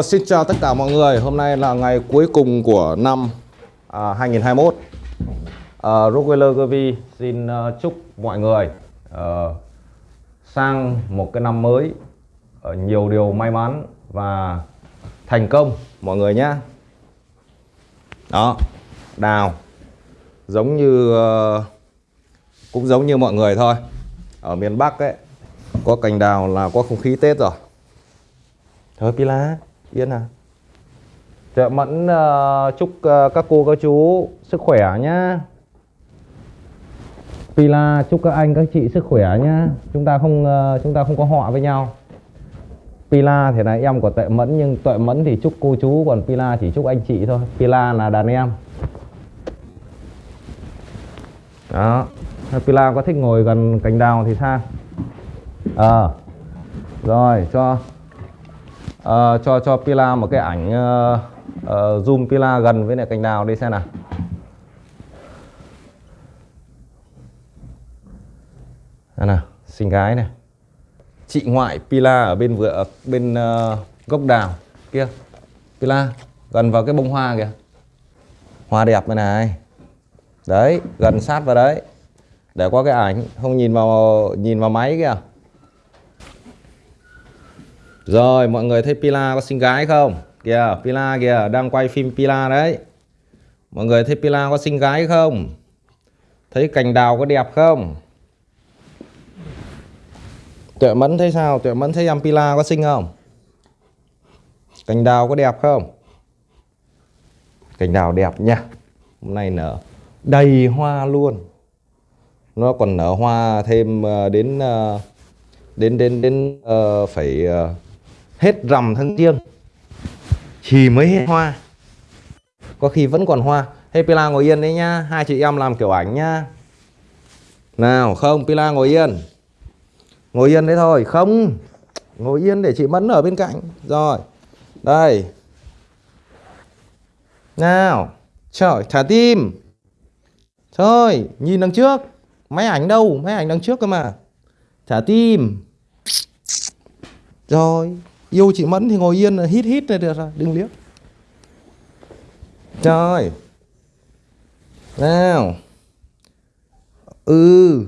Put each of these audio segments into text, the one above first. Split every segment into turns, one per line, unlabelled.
Vâng, xin chào tất cả mọi người, hôm nay là ngày cuối cùng của năm à, 2021 à, Rockefeller Gervi xin uh, chúc mọi người uh, sang một cái năm mới uh, nhiều điều may mắn và thành công mọi người nhé. Đó, đào giống như uh, cũng giống như mọi người thôi. Ở miền Bắc ấy có cành đào là có không khí Tết rồi. Thôi Pila Yên à? Dạ Mẫn uh, chúc uh, các cô các chú sức khỏe nhá. Pila chúc các anh các chị sức khỏe nhá. Chúng ta không uh, chúng ta không có họ với nhau. Pila thì là em của Tuệ Mẫn nhưng Tuệ Mẫn thì chúc cô chú còn Pila chỉ chúc anh chị thôi. Pila là đàn em. Đó. Pila có thích ngồi gần cành đào thì sao Ờ. À. Rồi cho uh, cho cho Pila một cái ảnh uh, uh, zoom Pila gần với lại cành đào đi xem nào. Đây nào xinh gái này. Chị ngoại Pila ở bên vừa bên uh, gốc đào kia. Pila gần vào cái bông hoa kìa. Hoa đẹp này này. Đấy gần sát vào đấy. Để qua cái ảnh không nhìn vào nhìn vào máy kìa rồi mọi người thấy Pila có xinh gái không? Kìa Pila kìa đang quay phim Pila đấy Mọi người thấy Pila có xinh gái không? Thấy cành đào có đẹp không? Tuệ Mẫn thấy sao? Tuệ Mẫn thấy em Pila có xinh không? Cành đào có đẹp không? Cành đào đẹp nha Hôm nay nở đầy hoa luôn Nó còn nở hoa thêm ờ, ờ, đến đến đến đến uh, phải uh, hết rằm tháng riêng, thì mới hết hoa. Có khi vẫn còn hoa. Hey, Pila ngồi yên đấy nhá. Hai chị em làm kiểu ảnh nhá. Nào, không, Pila ngồi yên. Ngồi yên đấy thôi. Không, ngồi yên để chị Mẫn ở bên cạnh. Rồi, đây. Nào, trời, thả tim. Thôi, nhìn đằng trước. Máy ảnh đâu? Máy ảnh đằng trước cơ mà. Thả tim. Rồi yêu chị Mẫn thì ngồi yên hít hít này được rồi đừng liếc. Trời. Nào. Ừ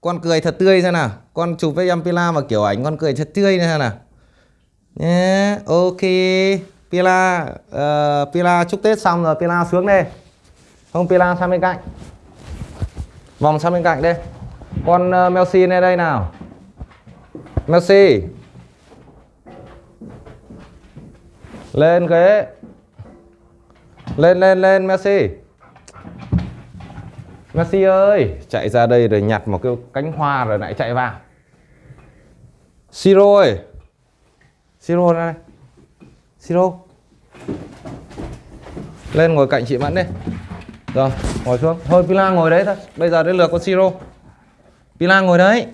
con cười thật tươi xem nào. Con chụp với em Pila mà kiểu ảnh con cười thật tươi này xem nào. Nhé ok. Pila uh, Pila chúc Tết xong rồi Pila xuống đây. Không Pila sang bên cạnh. Vòng sang bên cạnh đây. Con ờ, uh, Melsi này đây nào. Melsi lên ghế. Lên lên lên, Messi. Messi ơi, chạy ra đây rồi nhặt một cái cánh hoa rồi lại chạy vào. Siro ơi. Siro đây. Siro. Lên ngồi cạnh chị Mẫn đi. Rồi, ngồi xuống. Thôi Pila ngồi đấy thôi. Bây giờ đến lượt con Siro. Pila ngồi đấy.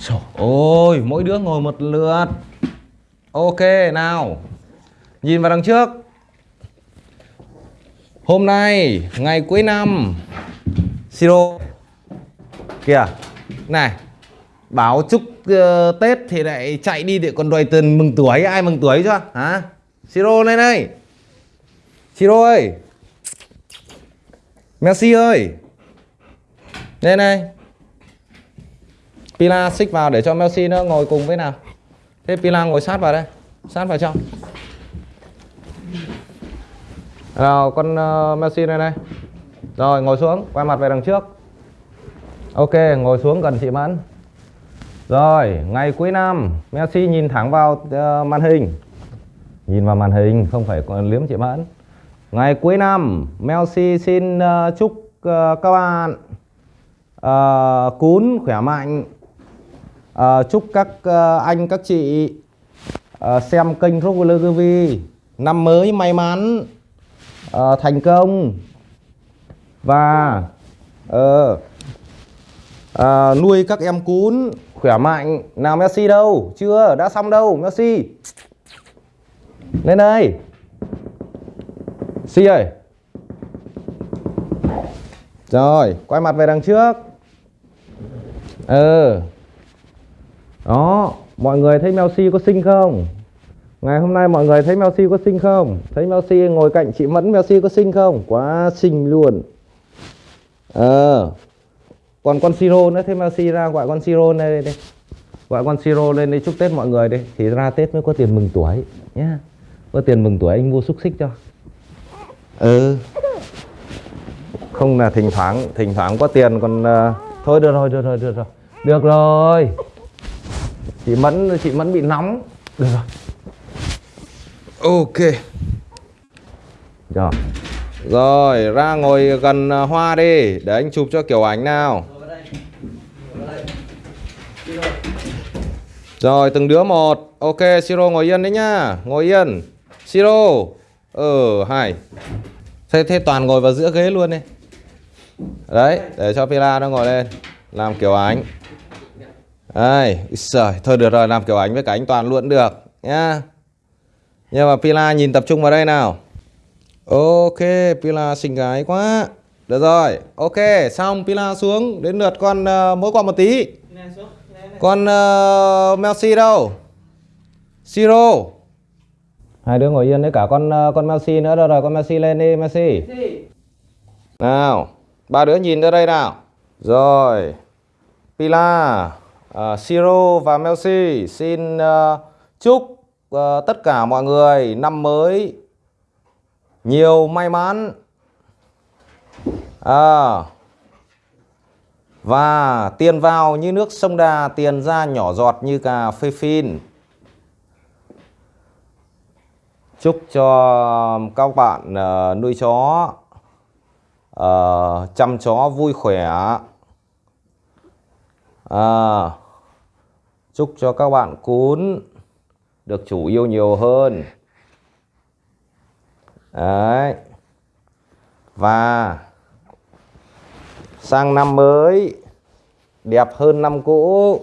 Trời ơi, mỗi đứa ngồi một lượt. Ok, nào. Nhìn vào đằng trước. Hôm nay Ngày cuối năm Siro. Kìa Này báo chúc uh, Tết thì lại chạy đi để còn đòi tiền mừng tuổi. Ai mừng tuổi chưa Hả? Siro lên đây Siro ơi. Messi ơi. Lên đây Pila xích vào để cho Messi nó ngồi cùng với nào. Thế Pila ngồi sát vào đây. Sát vào trong nào con uh, Messi này này. Rồi ngồi xuống Quay mặt về đằng trước. Ok ngồi xuống gần chị Mẫn. Rồi ngày cuối năm Messi nhìn thẳng vào uh, màn hình. Nhìn vào màn hình Không phải liếm chị Mẫn. Ngày cuối năm Messi xin uh, chúc uh, các bạn uh, Cún khỏe mạnh. Uh, Chúc các uh, anh các chị uh, Xem kênh Rockler TV Năm mới may mắn uh, thành công. Và uh, uh, nuôi các em cún khỏe mạnh. Nào Messi đâu? Chưa đã xong đâu Messi. Lên đây. Si ơi. Rồi quay mặt về đằng trước. Ừ đó mọi người thấy Messi có xinh không? Ngày hôm nay mọi người thấy Messi có xinh không? Thấy Messi ngồi cạnh chị Mẫn Messi có xinh không? Quá xinh luôn. Ờ. Còn con Siro nữa, thế Messi ra gọi con Siro lên đây đây Gọi con Siro lên đi chúc Tết mọi người đi. Thì ra Tết mới có tiền mừng tuổi nhá. Có tiền mừng tuổi anh mua xúc xích cho. Ừ. Không là thỉnh thoảng thỉnh thoảng có tiền còn uh, thôi được rồi, được rồi, được rồi. Được rồi. Chị Mẫn chị Mẫn bị nóng. Được rồi. Ok. Rồi. Rồi, ra ngồi gần à, hoa đi để anh chụp cho kiểu ảnh nào. Rồi, từng đứa một. Ok, Siro ngồi yên đấy nhá. Ngồi yên. Siro. Ừ, hai. Thế, thế toàn ngồi vào giữa ghế luôn đi. Đấy, để cho Pila nó ngồi lên. Làm kiểu ảnh. Đây, trời, thôi được rồi, làm kiểu ảnh với cả anh Toàn luôn được nhá. Nhưng mà Pila nhìn tập trung vào đây nào. Ok, Pila xinh gái quá. Được rồi, ok, xong Pila xuống đến lượt con uh, mỗi con một tí. Con uh, Messi đâu? Siro. Hai đứa ngồi yên đấy cả con uh, con Messi nữa rồi rồi, con Messi lên đi Messi. Nào, ba đứa nhìn ra đây nào. Rồi. Pila, uh, Siro và Messi xin uh, chúc uh, tất cả mọi người năm mới nhiều may mắn. À, và tiền vào như nước sông Đà tiền ra nhỏ giọt như cà phê phin. Chúc cho các bạn uh, nuôi chó uh, chăm chó vui khỏe. À, chúc cho các bạn cún được chủ yêu nhiều hơn Đấy. Và sang năm mới đẹp hơn năm cũ.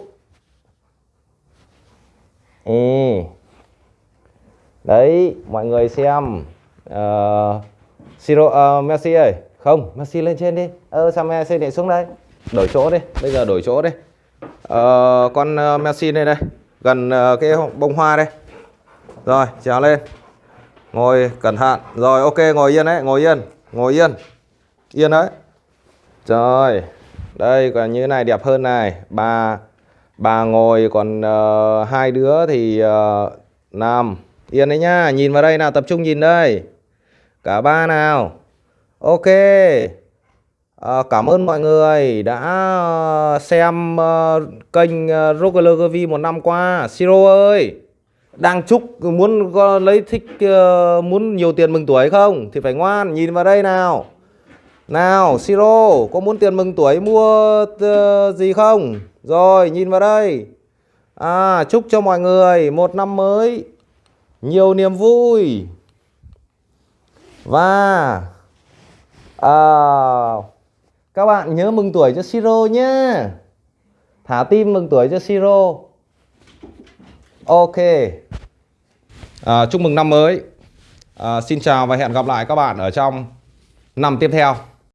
Ê. Đấy, mọi người xem. Uh, Siro, uh, Messi ơi. Không, Messi lên trên đi. Ơ, ờ, sao Messi lại xuống đây? Đổi chỗ đi. Bây giờ đổi chỗ đi. Uh, con uh, Messi đây đây. Gần ờ, cái bông hoa đây. Rồi, trèo lên. Ngồi cẩn thận. Rồi ok ngồi yên đấy ngồi yên ngồi yên yên đấy. Rồi đây còn như này đẹp hơn này. Bà bà ngồi còn uh, hai đứa thì uh, nằm. Yên đấy nhá nhìn vào đây nào tập trung nhìn đây. Cả ba nào. Ok à, cảm ơn mọi người đã ờ, xem uh, kênh uh, Rocker V một năm qua. Siro ơi đang chúc muốn có lấy thích uh, muốn nhiều tiền mừng tuổi không? Thì phải ngoan nhìn vào đây nào. Nào siro có muốn tiền mừng tuổi mua uh, gì không? Rồi nhìn vào đây. À chúc cho mọi người một năm mới nhiều niềm vui. Và à, các bạn nhớ mừng tuổi cho siro nhé. Thả tim mừng tuổi cho siro Ok. À, Chúc mừng năm mới. À, Xin chào và hẹn gặp lại các bạn ở trong năm tiếp theo.